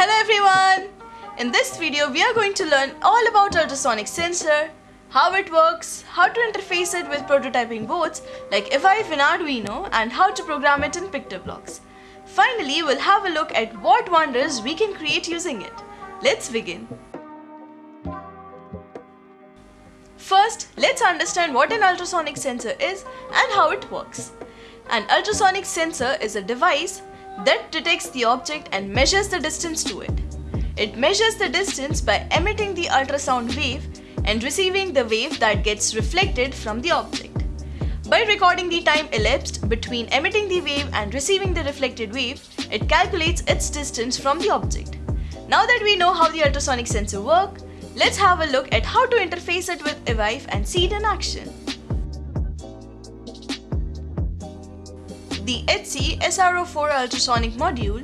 Hello everyone! In this video, we are going to learn all about ultrasonic sensor, how it works, how to interface it with prototyping boards like Evive and Arduino and how to program it in PictoBlox. Finally, we'll have a look at what wonders we can create using it. Let's begin. First, let's understand what an ultrasonic sensor is and how it works. An ultrasonic sensor is a device that detects the object and measures the distance to it. It measures the distance by emitting the ultrasound wave and receiving the wave that gets reflected from the object. By recording the time elapsed between emitting the wave and receiving the reflected wave, it calculates its distance from the object. Now that we know how the ultrasonic sensor works, let's have a look at how to interface it with Evive and see it in action. The HC SR04 ultrasonic module,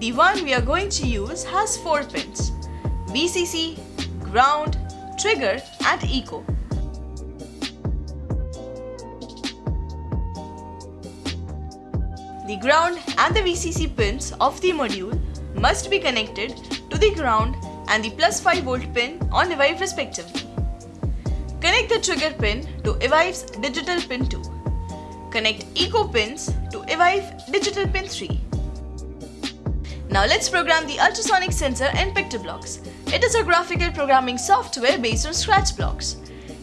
the one we are going to use has 4 pins VCC, ground, trigger and echo. The ground and the VCC pins of the module must be connected to the ground and the plus 5 volt pin on Evive respectively. Connect the trigger pin to Evive's digital pin 2. Connect Echo pins to Evive digital pin 3. Now let's program the ultrasonic sensor in PictoBlox. It is a graphical programming software based on Scratch blocks.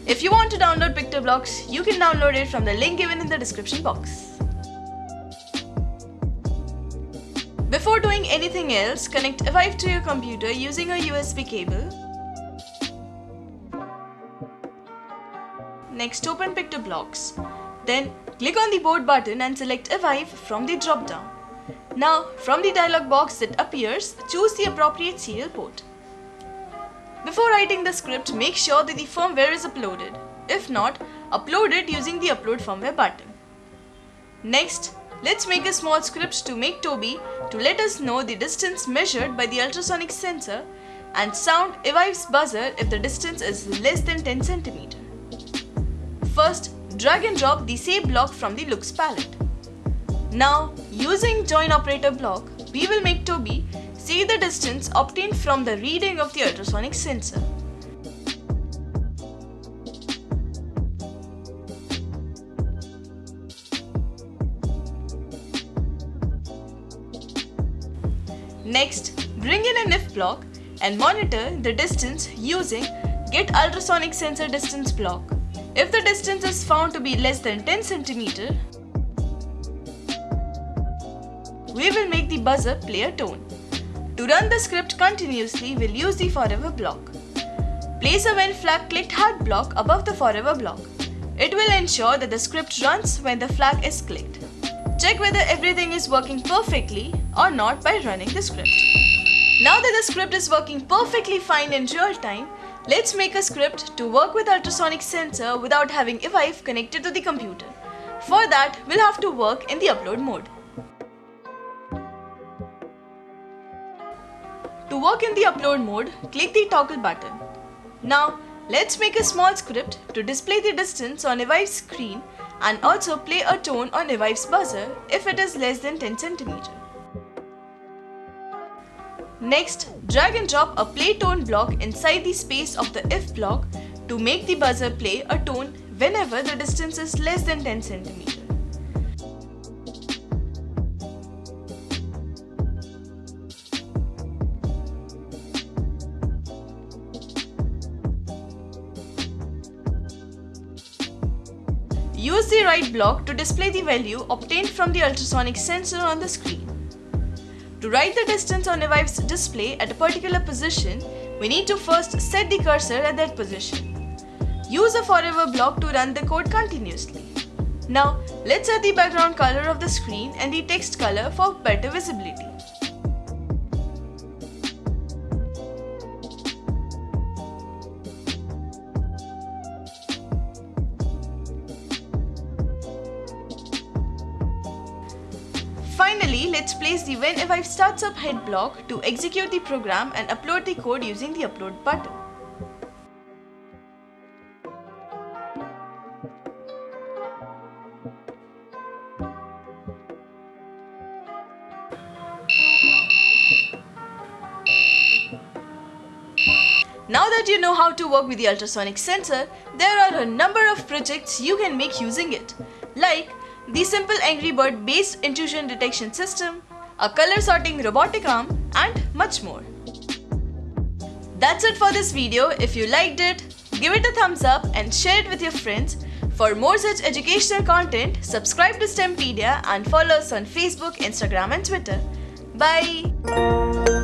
If you want to download PictoBlox, you can download it from the link given in the description box. Before doing anything else, connect Evive to your computer using a USB cable. Next open PictoBlox. Then click on the board button and select Evive from the drop down. Now, from the dialog box that appears, choose the appropriate serial port. Before writing the script, make sure that the firmware is uploaded. If not, upload it using the upload firmware button. Next, let's make a small script to make Toby to let us know the distance measured by the ultrasonic sensor and sound Evive's buzzer if the distance is less than 10 cm. First, drag and drop the same block from the looks palette. Now, using join operator block, we will make Toby see the distance obtained from the reading of the ultrasonic sensor. Next, bring in an if block and monitor the distance using get ultrasonic sensor distance block. If the distance is found to be less than 10 cm, we will make the buzzer play a tone. To run the script continuously, we'll use the forever block. Place a when flag clicked hard block above the forever block. It will ensure that the script runs when the flag is clicked. Check whether everything is working perfectly or not by running the script. Now that the script is working perfectly fine in real time, let's make a script to work with ultrasonic sensor without having Evive connected to the computer. For that, we'll have to work in the upload mode. To work in the upload mode, click the toggle button. Now, let's make a small script to display the distance on Evive's screen and also play a tone on Evive's buzzer if it is less than 10 cm. Next, drag and drop a play tone block inside the space of the if block to make the buzzer play a tone whenever the distance is less than 10 cm. Use the write block to display the value obtained from the ultrasonic sensor on the screen. To write the distance on Evive's display at a particular position, we need to first set the cursor at that position. Use a forever block to run the code continuously. Now, let's set the background color of the screen and the text color for better visibility. Finally, let's place the when Evive starts up head block to execute the program and upload the code using the upload button. Now that you know how to work with the ultrasonic sensor, there are a number of projects you can make using it, like the simple Angry Bird based intrusion detection system, a color sorting robotic arm, and much more. That's it for this video. If you liked it, give it a thumbs up and share it with your friends. For more such educational content, subscribe to STEMpedia and follow us on Facebook, Instagram and Twitter. Bye!